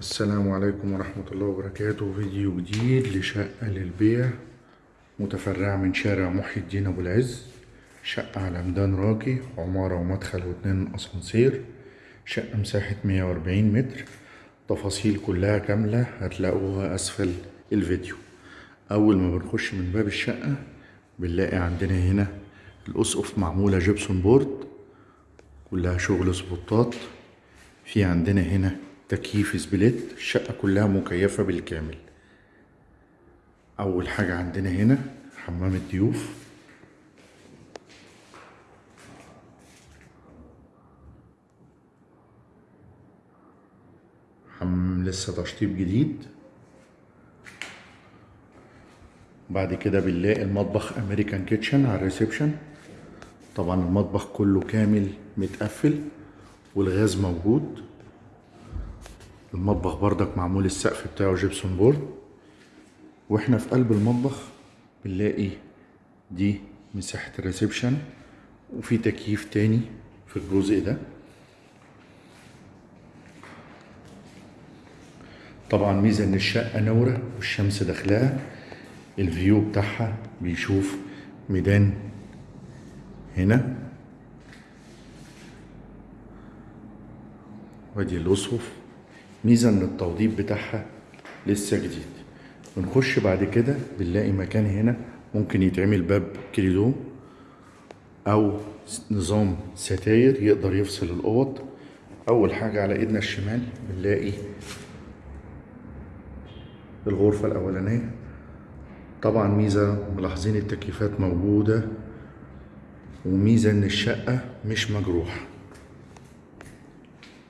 السلام عليكم ورحمة الله وبركاته. فيديو جديد لشقة للبيع متفرعة من شارع محي الدين أبو العز شقة على ميدان راقي عمارة ومدخل واتنين أسانسير شقة مساحة 140 متر. تفاصيل كلها كاملة هتلاقوها أسفل الفيديو. أول ما بنخش من باب الشقة بنلاقي عندنا هنا الأسقف معمولة جبسون بورد كلها شغل spotات. في عندنا هنا تكييف split الشقة كلها مكيفة بالكامل. أول حاجة عندنا هنا حمام الضيوف حمام لسه تشطيب جديد. بعد كده بنلاقي المطبخ American kitchen على ال reception. طبعا المطبخ كله كامل متقفل والغاز موجود. المطبخ بردك معمول السقف بتاعه gypsum board. وإحنا في قلب المطبخ بنلاقي دي مساحة ال reception وفي تكييف تاني في الجزء ده. طبعا ميزة إن الشقة منورة والشمس داخلها ال view بتاعها بيشوف ميدان هنا. وآدي الأسقف. ميزة إن التوضيب بتاعها لسه جديد. بنخش بعد كده بنلاقي مكان هنا ممكن يتعمل باب كوريدور أو نظام ستاير يقدر يفصل الأوض. أول حاجة على إيدنا الشمال بنلاقي الغرفة الأولانية. طبعا ميزة ملاحظين التكييفات موجودة. وميزة إن الشقة مش مجروحة.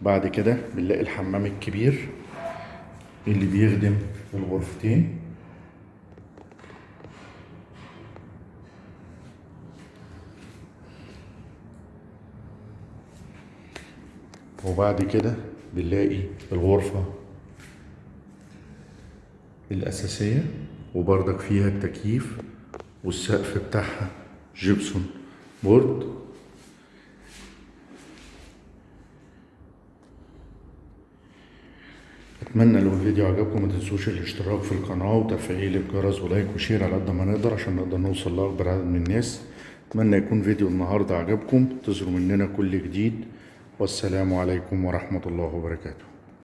بعد كده بنلاقي الحمام الكبير اللي بيخدم الغرفتين. وبعد كده بنلاقي الغرفة الأساسية وبردك فيها التكييف والسقف بتاعها gypsum board. أتمنى لو الفيديو عجبكم ما تنسوش الاشتراك في القناة وتفعيل الجرس و like و share على قد ما نقدر عشان نقدر نوصل لأكبر عدد من الناس. أتمنى يكون فيديو النهاردة عجبكم. تظهروا مننا كل جديد. والسلام عليكم ورحمة الله وبركاته.